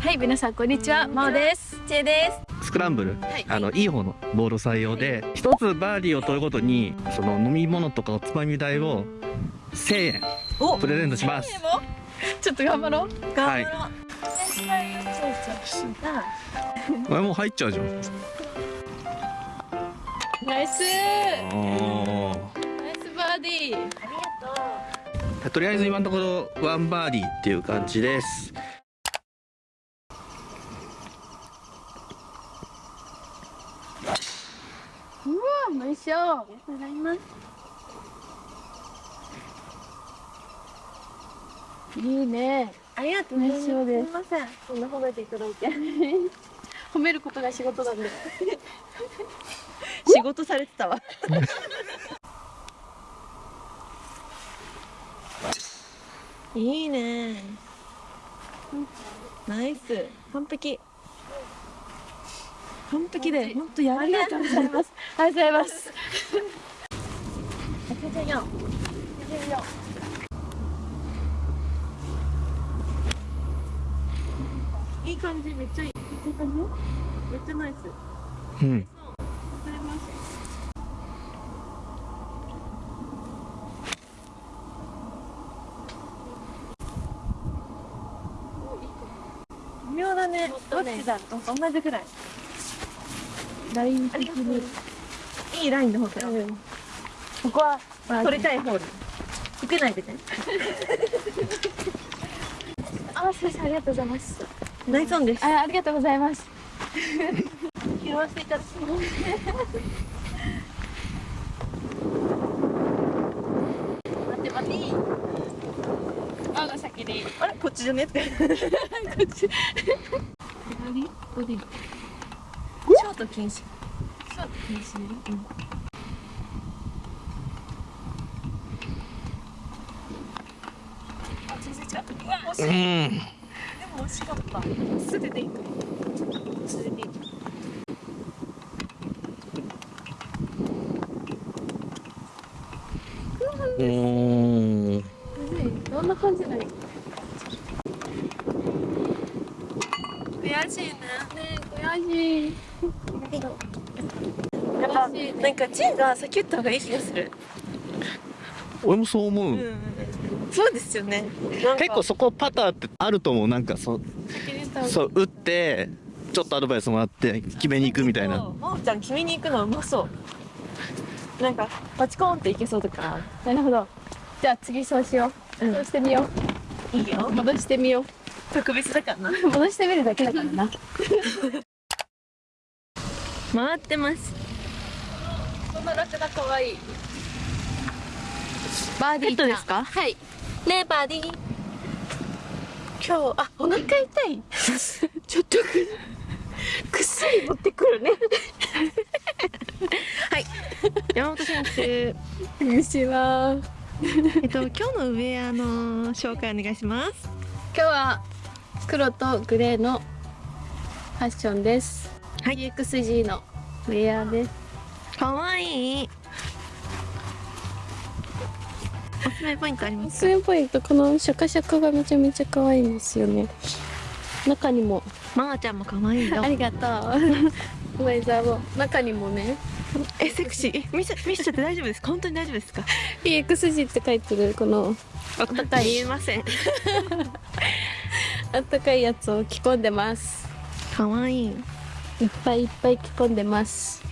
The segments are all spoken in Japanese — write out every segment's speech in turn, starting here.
はい皆さんこんにちはまおです。ちえでスクランブル、はい。あのいい方のボール採用で一つバーディーを取るごとにその飲み物とかおつまみ代を1000円プレゼントします。ちょっと頑張ろう。はい。頑張ろう。あれもう入っちゃうじゃん。ナイス。ナイスバーディー。ありがとうとりあえず今のところワンバーディーっていう感じですうわナイスよありがとうございます。いいね。ありがとうございます。すみません。そんな褒めていただいて。褒めることが仕事なんで。仕事されてたわ。いいね。ナイス。完璧完璧で本当やありがとうございます。ありがとうございます。いい感じめっちゃいいいい感じ。めっちゃナイス。うん。微妙だね。どっちだ？と同じくらいライン的に。いいラインの方から。ここは取りたいホール。受けないでね。あ先生ありがとうございます。ナイスオンです。あありがとうございます。拾わせていただきます。待って待って。あが先にあれこっちじゃね？って。左ボディショート禁止。そう禁止うう。わ惜しい。うん。でも惜しかった。素手でいい。か素手でいいおーどんな感じなのね悔しいね悔しいやっぱ悔しいねなんかチーが先打った方がいい気がする。俺もそう思う、うん。そうですよね。結構そこパターってあると思う。なんかそそう打ってちょっとアドバイスもらって決めに行くみたいな。真央ちゃん決めに行くのうまそう。なんかパチコーンっていけそうだか。らなるほど。じゃあ次そうしよう、うん。そうしてみよいいよ。う戻してみよ特別だからな。う 戻してみるだけだからな。回ってますこのラクダ可愛い。バーディーペットですか？はい。ねえバーディー。今日あお腹痛い。ちょっとく薬持ってくるね。はい。山本選手。こんにちはえっと今日のウェアの紹介お願いします。今日は黒とグレーのファッションです。はい。EXG のウェアですかわいい。おすすめポイントありおますすすめポイントこのシャカシャカがめちゃめちゃ可愛いんですよね。中にも。まーちゃんもかわいいよありがとう。ごめんなさいもう中にもね。えセクシー？見せ見せちゃって大丈夫ですか？本当に大丈夫ですか？EXG って書いてるこの。あったかい言えません。あったかいやつを着込んでます。かわいいいっぱいいっぱい着込んでます。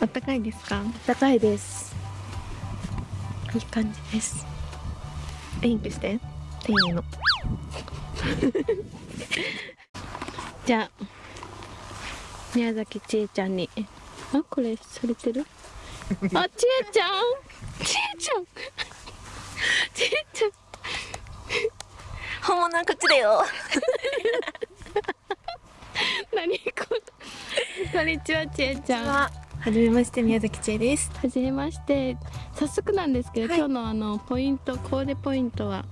あったかいですか？あったかいです。いい感じです。ウインクして。っていうの。じゃあ宮崎千恵ちゃんに。あこれされてる？あ千恵ちゃん！千恵ちゃん！千恵ちゃん！本物はこっちだよ。何こ こんにちは千恵ちゃん。は。はじめまして宮崎千恵です。じめまして。早速なんですけど、はい。今日のあのポイントコーデポイントは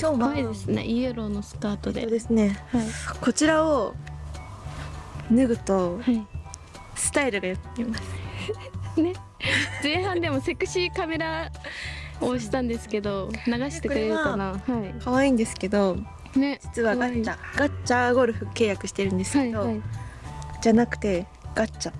今日可愛いですね。イエローのスカートで。そうですね。はい。こちらを脱ぐとはい。スタイルがよく見えます。ね。前半でもセクシーカメラを押したんですけど流してくれるかな。はい。可愛いんですけどね。実はガッチャガッチャゴルフ契約してるんですけど、はいはいじゃなくてガッチャ。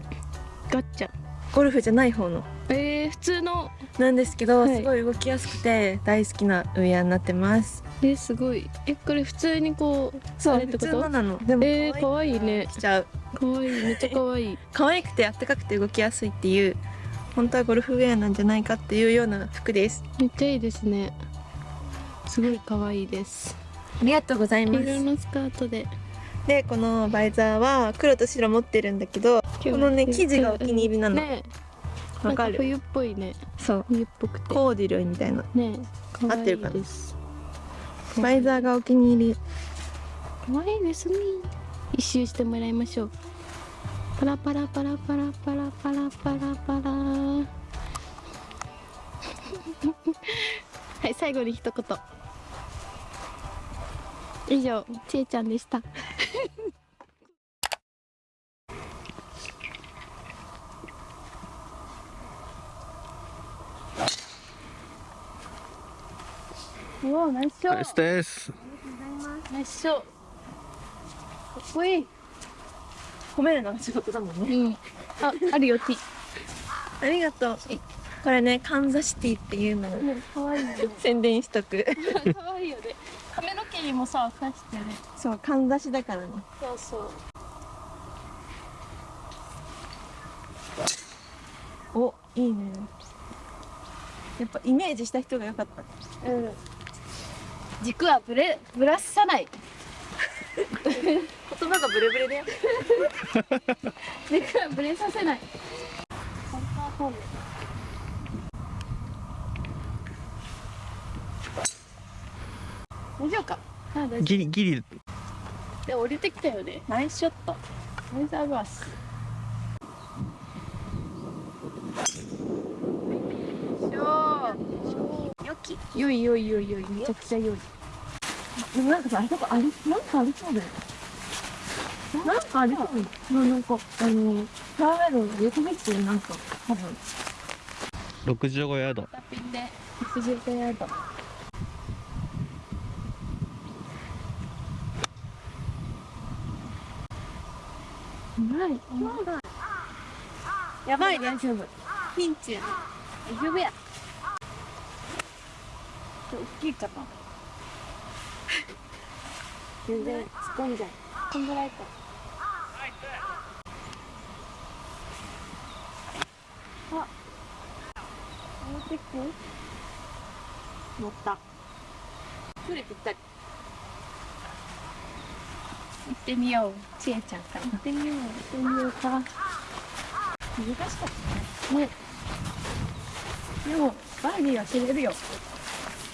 ガッチャ。ゴルフじゃない方の。えー、普通の。なんですけど、はい。すごい動きやすくて大好きなウェアになってます。えすごい。えこれ普通にこうそう普通のなの。でもえー、かわい。いね。着ちゃう。かわいいめっちゃかわい。い 可愛くてあったかくて動きやすいっていう本当はゴルフウェアなんじゃないかっていうような服です。めっちゃいいですね。すごいかわいいです。ありがとうござい黄ます。色のスカートででこのバイザーは黒と白持ってるんだけどこのね生地がお気に入りなの。ねわかる？なん冬っぽいね。そう。冬っぽくて。コーデュロイみたいな。ね合ってるかな？バイザーがお気に入り。かわいいです。ね一周してもらいましょう。パラパラパラパラパラパラパラパラ。はい最後に一言。以上ちえちゃんでしたうわナイスショナイスです。ナイスショーかっこいい。褒めるのが仕事だもんね。うん。ああるよ T ありがとう。これねカンザシティっていうのをねかわいいね宣伝しとく。かわいいよね。髪の毛にもさ刺してねそうかんざしだからね。そうそう。おいいね。やっぱイメージした人が良かった。うん軸はぶれぶらさない。言葉がブレブレだよ。軸はぶれさせない。大丈夫か？あ大丈ギリギリ。夫で降りてきたよね。ナイスショット。ナイスアバースよいよいよいよい。めちゃくちゃよい。でもなんかさあれとかありなんかありそうだよ。なんかありそう。だよなんかあのフェアウェイの横道ってなんか多分。65ヤード。タピンで65ヤード。うまい。やばい大丈夫。ピンチ。や大丈夫や大きいかな。全然突っ込んじゃう。こんぐらいか。あ持ってきて。乗った。それぴったり。行ってみよう。ちえちゃんから。行ってみよう行ってみようか。難しかったね。ね。でもバーディーは知れるよ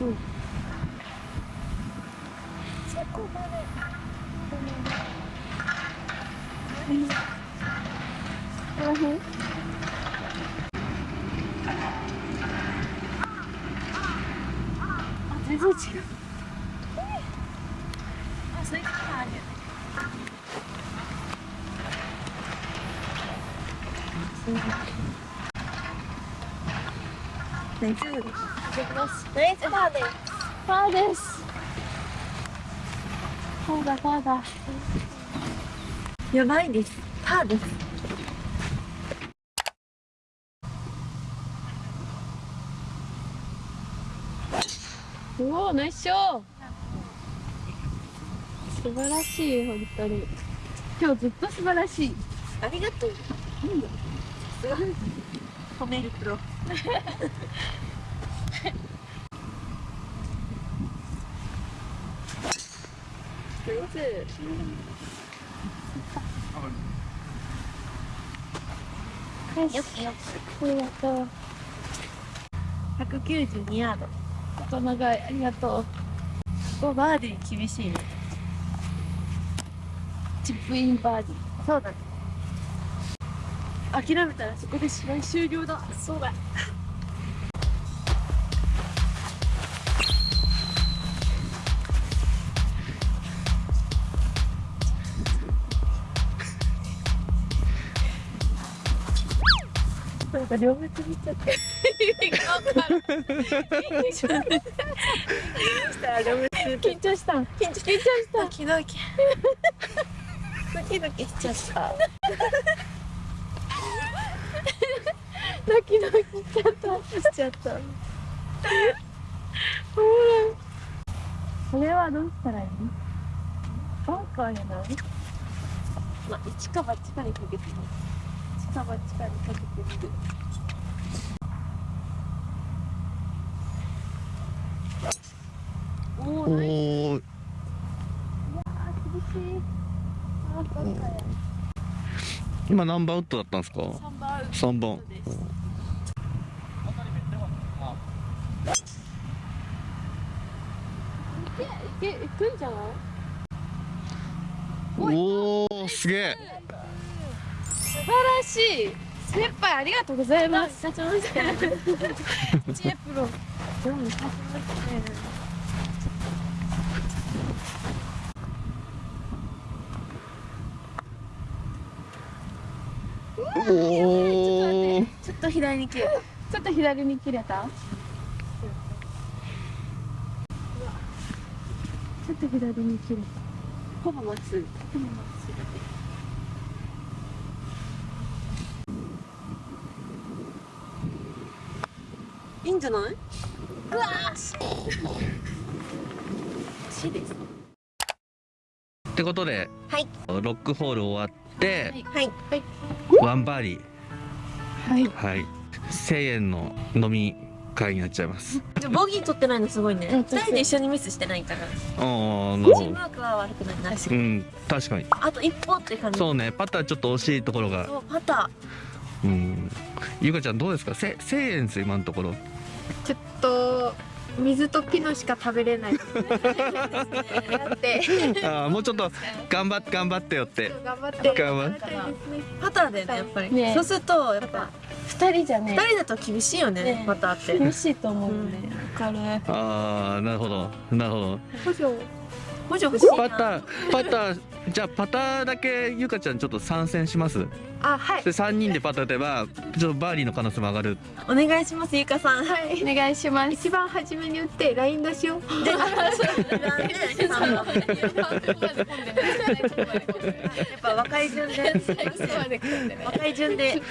Hum. Desculpa, é né? Uhum. Uhum. Atrás do tio. Nossa, é que área. Sim. Thank you. Nice father. Fathers. やばいです。パーです。うおナイスショー素晴らしい本当に今日ずっと素晴らしいありがとう、うん褒めるプロ。上手よしよきよありがとう192ヤードあと長いありがとう。こバーディー厳しいね。チップインバーディー。そうだね諦めたらそこで試合終了だ。そうだ。なんか両目つぶっちゃって。緊張した。緊張緊張した。ドキドキドキドキしちゃった ドキドキしちゃったしちゃったこれはどうしたらいいバンカーやないまあ一か八かにかけてみる一か八かにかけてみるおおおナイスーあー厳しいあーバンカーや今何番ウッドだったんですか？三番3番ですいけいくん。じゃないおおすげえ。素晴らしい。先輩ありがとうございます。立ちましたね知恵プロでも立ちましたねおおちょっと左に切れた。ちょっと左に切れた？ちょっと左に切れた。ほぼまっすぐ。ほぼまっすぐいいんじゃない？うわーししです。ってことではい。ロックホール終わってはい。ワンバーディはい。ーはい。1000円の飲み会になっちゃいます。じゃあボギー取ってないのすごいね。うん二人で一緒にミスしてないから。ああなるほど。チームワークは悪くない。なうん確かに。あと一歩って感じ。そうねパターちょっと惜しいところが。そうパタうん。ゆかちゃんどうですか？せ1000円です今のところ。ちょっと水とピノしか食べれない ああもうちょっと頑張って頑張ってよって。頑張って。頑張っーパターだよねやっぱり、ね。そうするとやっぱ二人じゃね二人だと厳しいよねねパターって厳しいと思うね。わかる。ああなるほど。なるほど補助欲し？いなパターパターじゃあパターだけゆかちゃんちょっと参戦します？あはい。で3人でパター打てばちょっとバーディーの可能性も上がる。お願いしますゆかさん。はい。お願いします。一番初めに打って LINE 出しようで やっぱ若い順で。若い順で。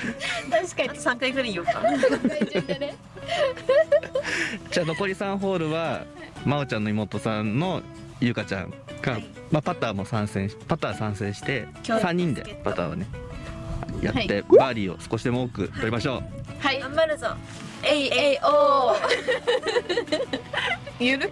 確かにあと3回ぐらい言おうか じゃあ残り3ホールは真央ちゃんの妹さんのゆかちゃんが、まあ、パターも参戦しパター参戦して今日3人でパターをねやってバーディーを少しでも多く取りましょう、はい。頑張るぞ。えいえいおーゆる？